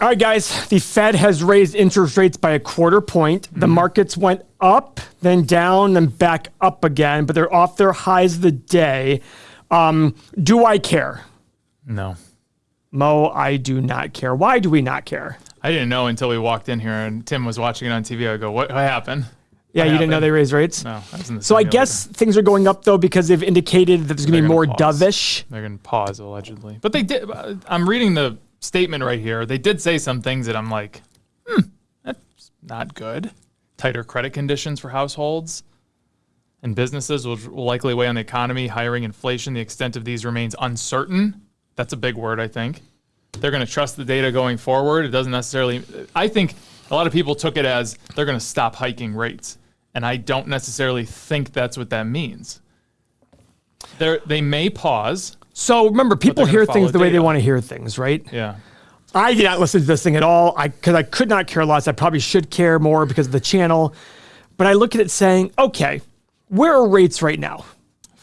All right, guys, the Fed has raised interest rates by a quarter point. The markets went up, then down, then back up again, but they're off their highs of the day. Um, do I care? No. Mo, I do not care. Why do we not care? I didn't know until we walked in here and Tim was watching it on TV. I go, what, what happened? Yeah, What you didn't know they raised rates? No. I was in the So I guess things are going up though because they've indicated that there's going to be more pause. dovish. They're going to pause allegedly. But they did. uh, I'm reading the statement right here. They did say some things that I'm like, hmm, that's not good. Tighter credit conditions for households and businesses will, will likely weigh on the economy. Hiring, inflation, the extent of these remains uncertain. That's a big word, I think. They're going to trust the data going forward. It doesn't necessarily. I think a lot of people took it as they're going to stop hiking rates, and I don't necessarily think that's what that means. They're, they may pause. So remember, people hear things the way they want to hear things, right? Yeah. I did not listen to this thing at all. I because I could not care less. I probably should care more because of the channel. But I look at it saying, okay, where are rates right now?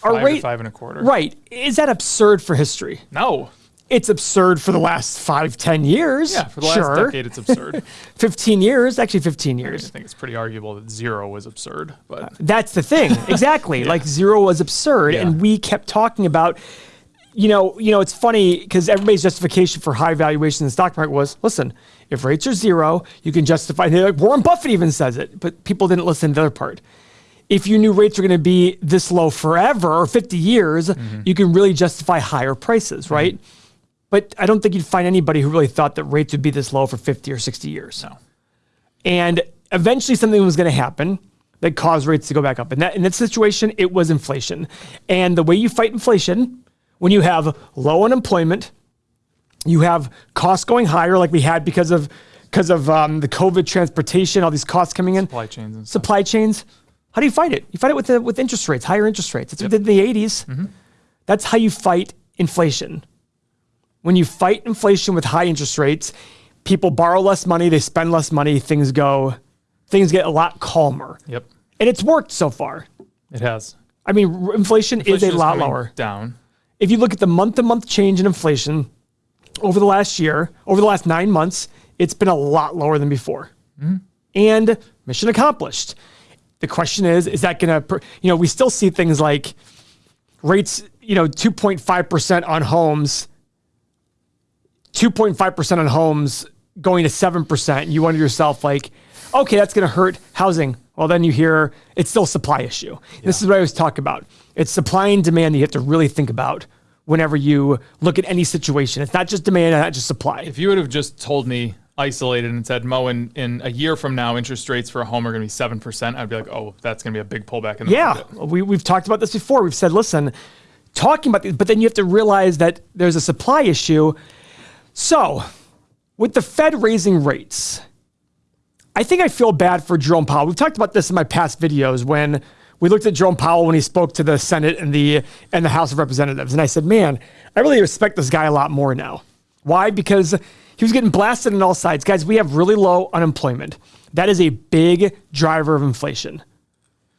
Are Five rate five and a quarter. right? Is that absurd for history? No. It's absurd for the last five, ten years. Yeah, for the last sure. decade, it's absurd. 15 years, actually 15 years. I think it's pretty arguable that zero was absurd, but That's the thing. Exactly. Like zero was absurd. Yeah. And we kept talking about, you know, you know, it's funny because everybody's justification for high valuation in the stock market was, listen, if rates are zero, you can justify like Warren Buffett even says it, but people didn't listen to the other part. If you knew rates were going to be this low forever or 50 years, Mm-hmm. you can really justify higher prices, right? But I don't think you'd find anybody who really thought that rates would be this low for 50 or 60 years. no. And eventually something was going to happen that caused rates to go back up. And that in that situation, it was inflation. And the way you fight inflation, when you have low unemployment, you have costs going higher, like we had because of because of um, the COVID transportation, all these costs coming in, Supply chains supply chains. How do you fight it? You fight it with the, with interest rates, higher interest rates. That's what we did in the 80s. Mm-hmm. That's how you fight inflation. When you fight inflation with high interest rates, people borrow less money, they spend less money, things go, things get a lot calmer. Yep. And it's worked so far. It has. I mean, inflation, Inflation is a lot lower. Down. If you look at the month to month change in inflation over the last year, over the last nine months, it's been a lot lower than before. Mm-hmm. And mission accomplished. The question is, is that going to, you know, we still see things like rates, you know, 2.5% on homes, 2.5% on homes going to 7%. You wonder yourself, like, okay, that's going to hurt housing. Well, then you hear it's still a supply issue. This is what I always talk about. It's supply and demand that you have to really think about whenever you look at any situation. It's not just demand, not just supply. If you would have just told me isolated and said, Mo, in, in a year from now, interest rates for a home are going to be 7%, I'd be like, oh, that's going to be a big pullback in the Yeah, market. we, we've talked about this before. We've said, listen, talking about this, but then you have to realize that there's a supply issue. So, with the Fed raising rates, I think I feel bad for Jerome Powell. We've talked about this in my past videos when we looked at Jerome Powell when he spoke to the Senate and the and the House of Representatives, and I said, "Man, I really respect this guy a lot more now." Why? Because he was getting blasted on all sides. Guys, we have really low unemployment. That is a big driver of inflation.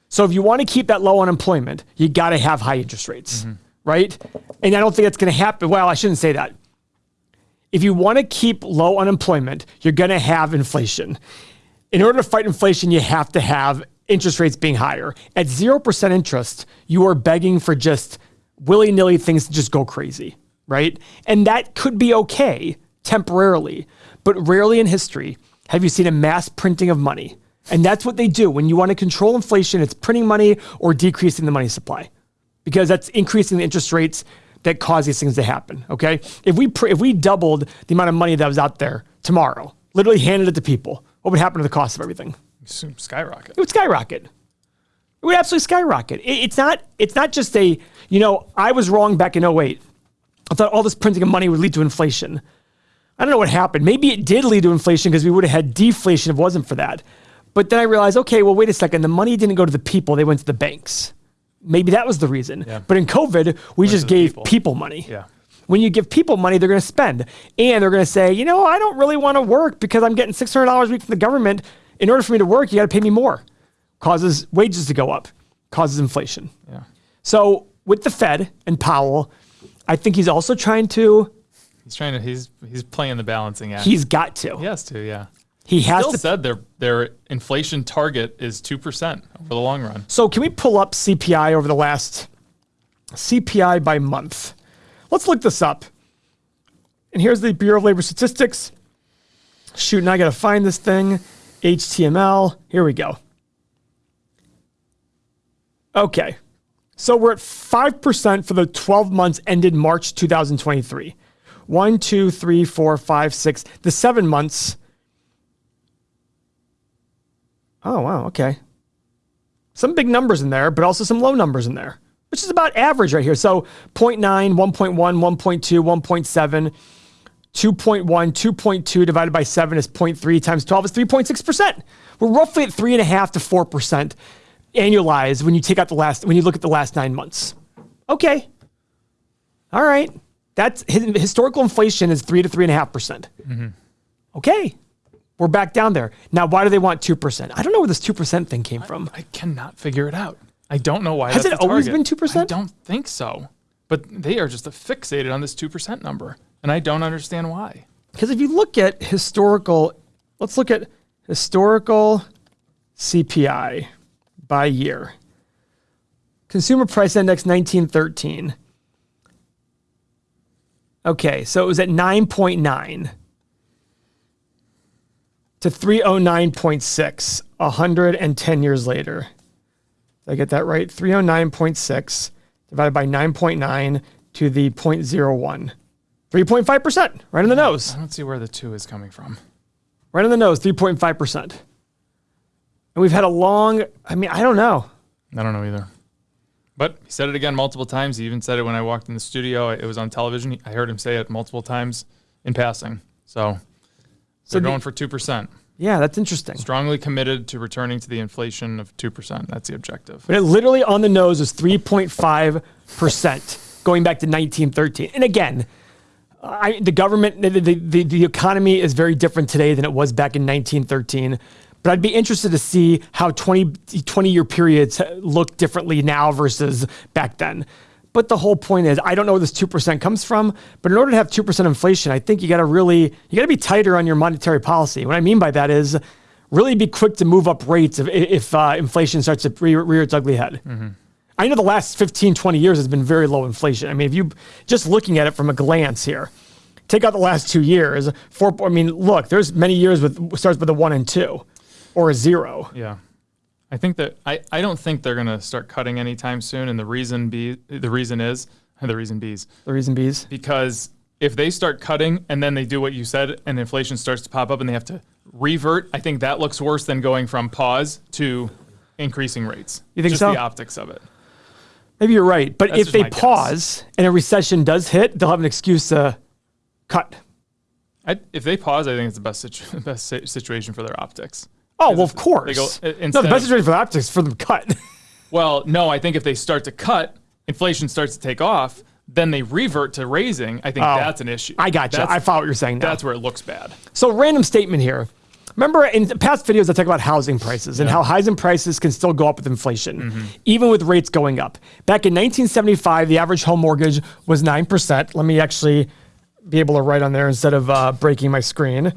So if you want to keep that low unemployment, you got to have high interest rates, mm-hmm. right? And I don't think that's going to happen. Well, I shouldn't say that. If you want to keep low unemployment, you're going to have inflation. In order to fight inflation, you have to have interest rates being higher. At 0% interest, you are begging for just willy nilly things to just go crazy, right? And that could be okay temporarily, but rarely in history have you seen a mass printing of money. And that's what they do. When you want to control inflation, it's printing money or decreasing the money supply because that's increasing the interest rates that cause these things to happen. Okay, if we if we doubled the amount of money that was out there tomorrow, literally handed it to people, what would happen to the cost of everything? Skyrocket. It would skyrocket. It would absolutely skyrocket. It- it's not. It's not just a. You know, I was wrong back in 08. I thought all this printing of money would lead to inflation. I don't know what happened. Maybe it did lead to inflation because we would have had deflation if it wasn't for that. But then I realized, okay, well, wait a second. The money didn't go to the people; they went to the banks. Maybe that was the reason. Yeah. But in COVID, we just gave people. people money. Yeah. When you give people money, they're going to spend, and they're going to say, you know, I don't really want to work because I'm getting six hundred dollars a week from the government. In order for me to work, you got to pay me more. Causes wages to go up. Causes inflation. Yeah. So with the Fed and Powell, I think he's also trying to He's trying to. He's he's playing the balancing act. He's got to. he has to. Yeah. He has Still to. said their their inflation target is two percent over the long run. So can we pull up CPI over the last CPI by month? Let's look this up. And here's the Bureau of Labor Statistics. Shoot, now I got to find this thing. HTML. Here we go. Okay. So we're at 5% for the 12 months ended March 2023. One, two, three, four, five, six. The seven months. Oh, wow. Okay some big numbers in there, but also some low numbers in there, which is about average right here. So 0.9, 1.1, 1.2, 1.7, 2.1, 2.2 divided by 7 is 0.3 times 12 is 3.6%. We're roughly at 3.5 to 4% annualized when you take out the last, when you look at the last nine months. Okay. All right. That's historical inflation is 3 to 3.5%. percent mm-hmm. Okay. We're back down there. Now, why do they want 2%? I don't know where this 2% thing came from. I cannot figure it out. I don't know why. Has that's it always been 2%? I don't think so. But they are just fixated on this two percent number, and I don't understand why. Because if you look at historical, let's look at historical CPI by year. Consumer Price Index 1913. Okay, so it was at 9.9 to 309.6, 110 years later. Did I get that right? 309.6 divided by 9.9 to the 0.01. 3.5%, right in the nose. I don't see where the two is coming from. Right in the nose, 3.5%. And we've had a long, I mean, I don't know. I don't know either. But he said it again multiple times. He even said it when I walked in the studio. It was on television. I heard him say it multiple times in passing. So, they're the- going for two percent. Yeah, that's interesting. Strongly committed to returning to the inflation of two percent. That's the objective. But it literally on the nose is 3.5% going back to 1913. And again, I, the government, the, the, the, the economy is very different today than it was back in 1913. But I'd be interested to see how 20, 20 year periods look differently now versus back then. But the whole point is, I don't know where this 2% comes from, but in order to have 2% inflation, I think you got to really, you got to be tighter on your monetary policy. What I mean by that is really be quick to move up rates if, if uh, inflation starts to rear, rear its ugly head. I know the last 15, 20 years has been very low inflation. I mean, if you just looking at it from a glance here, take out the last two years, four, I mean, look, there's many years with starts with a one and two or a zero. Yeah. I think that I, I don't think they're gonna start cutting anytime soon. And the reason be the reason is the reason B's The reason bees. because if they start cutting and then they do what you said and inflation starts to pop up and they have to revert, I think that looks worse than going from pause to increasing rates. You think Just so? the optics of it. Maybe you're right. But That's if they guess. pause and a recession does hit, they'll have an excuse to cut. I, if they pause, I think it's the best situ- best situation for their optics. Oh, well, of course. go- no, the best situation for the optics is for them to cut. Well, no, I think if they start to cut, inflation starts to take off, then they revert to raising. I think Oh, that's an issue. I got you. I follow what you're saying now. that's where it looks bad. So, random statement here. Remember in past videos, I talk about housing prices and how housing prices can still go up with inflation, Mm-hmm. even with rates going up. Back in 1975, the average home mortgage was 9%. Let me actually be able to write on there instead of uh, breaking my screen.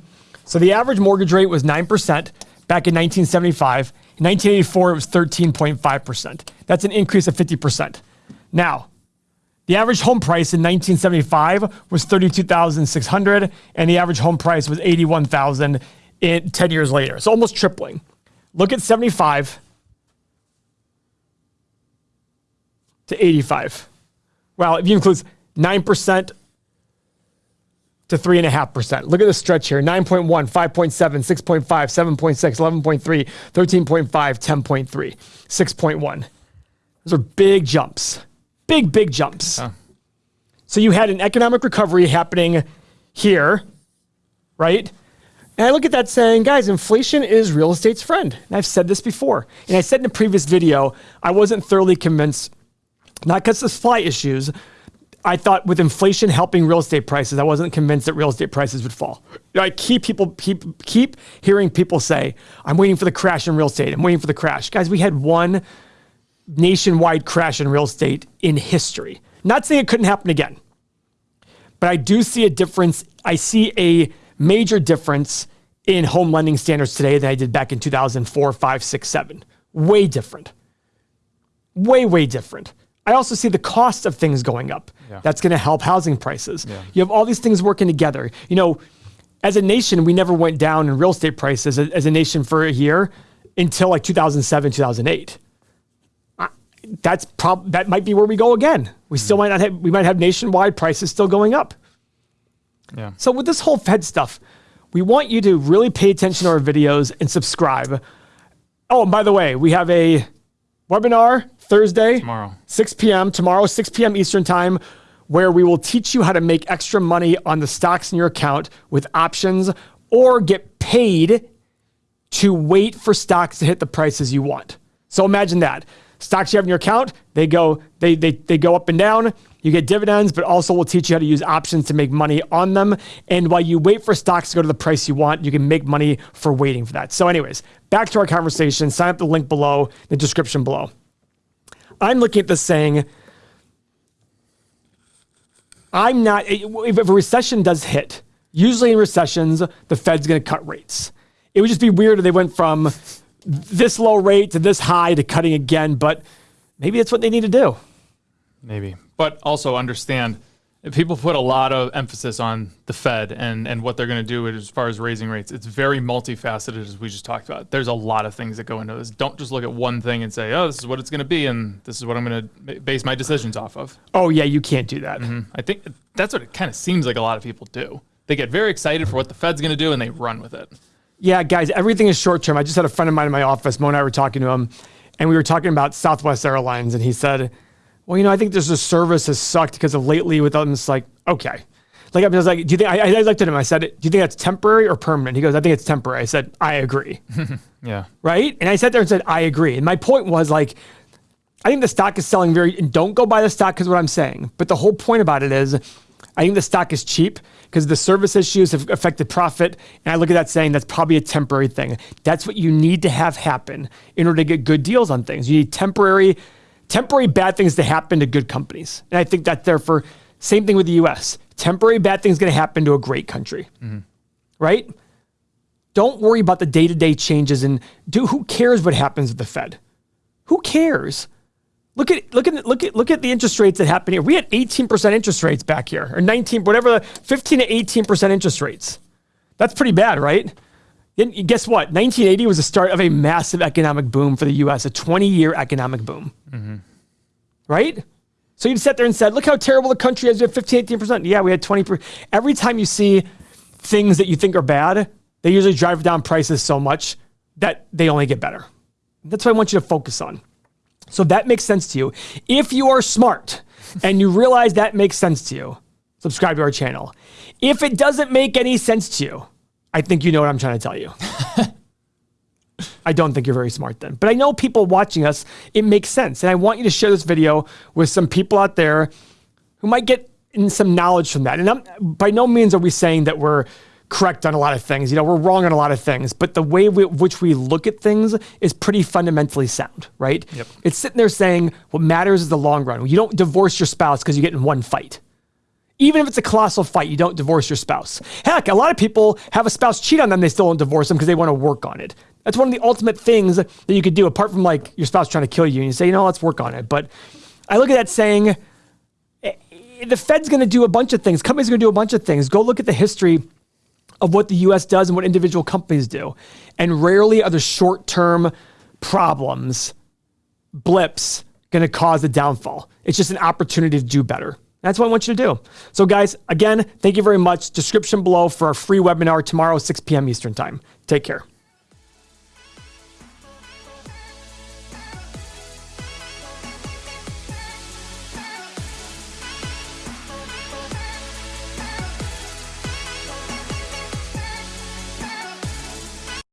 So, the average mortgage rate was 9% back in 1975. In 1984, it was 13.5%. That's an increase of 50%. Now, the average home price in 1975 was 32,600 and the average home price was 81,000 in 10 years later. So almost tripling. Look at 75 to 85. Well, if you include 9% to 3.5%. Look at the stretch here 9.1, 5.7, 6.5, 7.6, 11.3, 13.5, 10.3, 6.1. Those are big jumps. Big, big jumps. So you had an economic recovery happening here, right? And I look at that saying, guys, inflation is real estate's friend. And I've said this before. And I said in a previous video, I wasn't thoroughly convinced, not because of supply issues. I thought with inflation helping real estate prices, I wasn't convinced that real estate prices would fall. I keep people keep keep hearing people say, I'm waiting for the crash in real estate. I'm waiting for the crash. Guys, we had one nationwide crash in real estate in history. Not saying it couldn't happen again. but I do see a difference. I see a major difference in home lending standards today than I did back in 2004, 5, 6, 7. Way different. Way, way different. I also see the cost of things going up. Yeah. That's going to help housing prices. Yeah. You have all these things working together. You know, as a nation, we never went down in real estate prices as, as a nation for a year until like 2007, 2008. I- That's prob that might be where we go again. We still mm. might not have we might have nationwide prices still going up. Yeah. So with this whole Fed stuff, we want you to really pay attention to our videos and subscribe. Oh, and by the way, we have a webinar Thursday, Tomorrow. 6 p.m. Tomorrow, 6 p.m. Eastern time, where we will teach you how to make extra money on the stocks in your account with options or get paid to wait for stocks to hit the prices you want. So imagine that. Stocks you have in your account, they go, they, they, they go up and down. You get dividends, but also we'll teach you how to use options to make money on them. And while you wait for stocks to go to the price you want, you can make money for waiting for that. So, anyways, back to our conversation. Sign up the link below, the description below. I'm looking at this saying, I'm not, if a recession does hit, usually in recessions, the Fed's going to cut rates. It would just be weird if they went from this low rate to this high to cutting again, but maybe that's what they need to do. Maybe. But also understand people put a lot of emphasis on the Fed and, and what they're going to do as far as raising rates. It's very multifaceted, as we just talked about. There's a lot of things that go into this. Don't just look at one thing and say, oh, this is what it's going to be, and this is what I'm going to base my decisions off of. Oh, yeah, you can't do that. Mm-hmm. I think that's what it kind of seems like a lot of people do. They get very excited for what the Fed's going to do and they run with it. Yeah, guys, everything is short term. I just had a friend of mine in my office. Mo and I were talking to him, and we were talking about Southwest Airlines, and he said, "Well, you know, I think there's a service has sucked because of lately with them." It's like, okay, like I was like, "Do you think?" I, I looked at him. I said, "Do you think that's temporary or permanent?" He goes, "I think it's temporary." I said, "I agree." Yeah. right? And I sat there and said, I agree. And my point was like, I think the stock is selling very, and don't go buy the stock because what I'm saying. But the whole point about it is, I think the stock is cheap because the service issues have affected profit. And I look at that saying that's probably a temporary thing. That's what you need to have happen in order to get good deals on things. You need temporary, temporary bad things to happen to good companies. And I think that's there for same thing with the US. Temporary bad things going to happen to a great country. Mm-hmm. Right? Don't worry about the day-to-day changes and do who cares what happens with the Fed? Who cares? Look at look at look at look at the interest rates that happen here. We had 18% interest rates back here, or 19, whatever, 15 to 18% interest rates. That's pretty bad, right? And guess what? 1980 was the start of a massive economic boom for the U.S., a 20-year economic boom. Mm-hmm. Right? So you sat there and said, "Look how terrible the country is. We have 15, 18%." Yeah, we had 20. Every time you see things that you think are bad, they usually drive down prices so much that they only get better. That's what I want you to focus on. So if that makes sense to you. If you are smart and you realize that makes sense to you, subscribe to our channel. If it doesn't make any sense to you, I think you know what I'm trying to tell you. I don't think you're very smart then. But I know people watching us, it makes sense. And I want you to share this video with some people out there who might get in some knowledge from that. And I'm, by no means are we saying that we're correct on a lot of things. You know, we're wrong on a lot of things, but the way we, which we look at things is pretty fundamentally sound, right? Yep. It's sitting there saying what matters is the long run. You don't divorce your spouse because you get in one fight. Even if it's a colossal fight, you don't divorce your spouse. Heck, a lot of people have a spouse cheat on them, they still don't divorce them because they want to work on it. That's one of the ultimate things that you could do, apart from like your spouse trying to kill you, and you say, you know, let's work on it. But I look at that saying, eh, the Fed's going to do a bunch of things. Companies are going to do a bunch of things. Go look at the history of what the US does and what individual companies do. And rarely are the short term problems, blips, going to cause a downfall. It's just an opportunity to do better. That's what I want you to do. So, guys, again, thank you very much. Description below for our free webinar tomorrow, 6 p.m. Eastern Time. Take care.